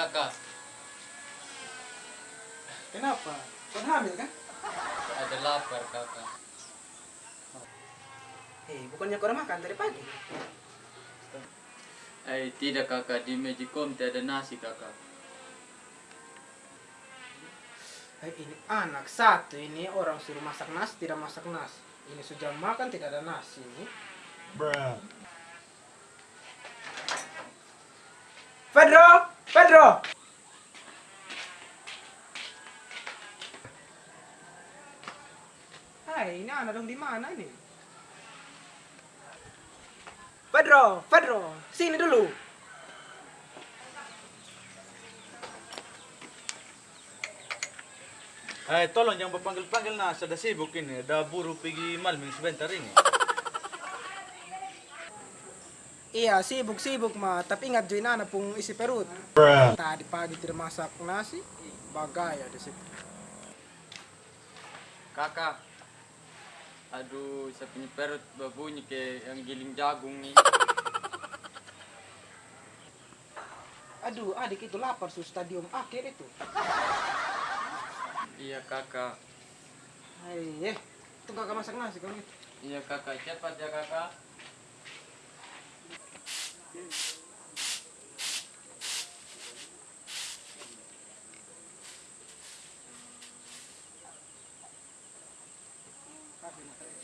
kakak. Kenapa? Kau hamil kan? Ada lapar kakak. Eh, bukannya kau makan dari pagi? Eh tidak kakak di Magicom tidak ada nasi kakak. Eh, ini anak satu ini orang suruh masak nasi tidak masak nasi. Ini sudah makan tidak ada nasi ini. Pedro, Dong di mana ini? Pedro, Pedro, sini dulu. Eh, tolong jangan berpanggil-panggil nah, sudah sibuk ini. Ada buru pergi malming sebentar ini. Iya, sibuk-sibuk mah, tapi ingat join anak pung isi perut. Tadi pagi tidak masak nasi, bagaya di situ. Kakak. Aduh, saya punya perut berbunyi kayak yang giling jagung nih. Aduh, adik itu lapar su stadium akhir itu. Iya kakak. Hai, eh, itu kakak masak nasi gitu. Iya kakak, cepat ya kakak. Eh,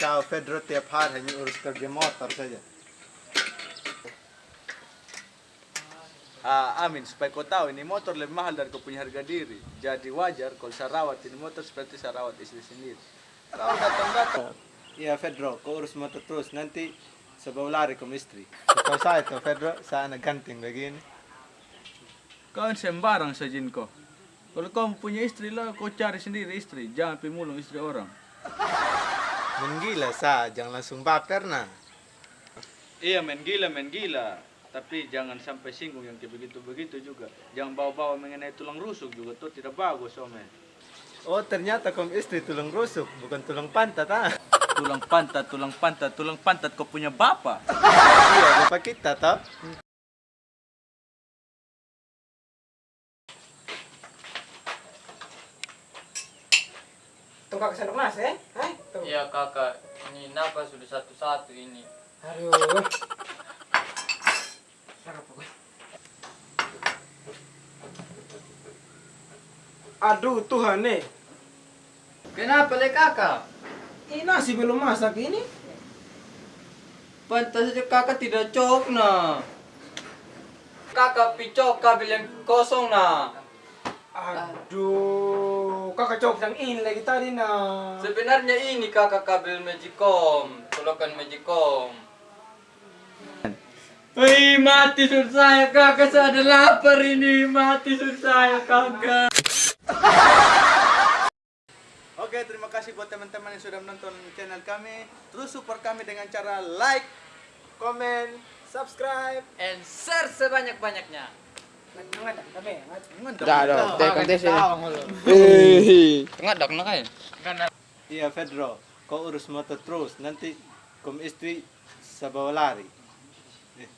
kau Pedro tiap hari hanya urus kerja motor saja. Ah, Amin, supaya kau tahu ini motor lebih mahal dari kau punya harga diri. Jadi wajar kalau saya rawat ini motor seperti saya rawat istri sendiri. Kau datang-datang. Iya, Pedro, kau urus motor terus. Nanti sebab lari ke istri. Kau saya tuh, Pedro, saya anak ganting begini. Kau sembarang saja kau. Kalau kau punya istri lah, kau cari sendiri istri. Jangan pergi mulung istri orang. Menggila sa, jangan langsung baper nah. Iya main gila, main gila. Tapi jangan sampai singgung yang kayak begitu-begitu juga. Jangan bawa-bawa mengenai tulang rusuk juga, tuh tidak bagus ome. Oh ternyata kamu istri tulang rusuk, bukan tulang pantat ah. tulang pantat, tulang pantat, tulang pantat kau punya bapak. iya, bapak kita toh. Kakak sendok nasi, eh? Hai, tuh. Iya kakak, ini nafas sudah satu-satu ini. Aduh. Sarap aku. Aduh, Tuhan eh. Kenapa le kakak? Ini nasi belum masak ini. Pantas saja kakak tidak cok na. Kakak picok kabel yang kosong na. Aduh, kakak cok yang ini lagi tadi nah. Sebenarnya ini kakak kabel Magicom, colokan Magicom. Hei, mati sur saya kakak, saya ada lapar ini, mati sur saya kakak. Oke, terima kasih buat teman-teman yang sudah menonton channel kami. Terus support kami dengan cara like, komen, subscribe. And share sebanyak-banyaknya. Dah, dah. Teh kontes ini. Tengah dak na kayo. Iya Pedro, kau urus motor terus, nanti kom istri sa bawah lari. Eh.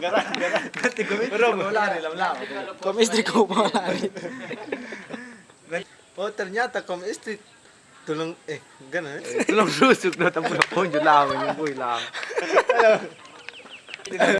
Garang, garang. Nanti kom istri sa bawah lari, lam-lam. Kom istri ko pa lari. Oh ternyata kom istri eh ganun eh. tulong rusuk na tapos na ponjo lang yung boy lang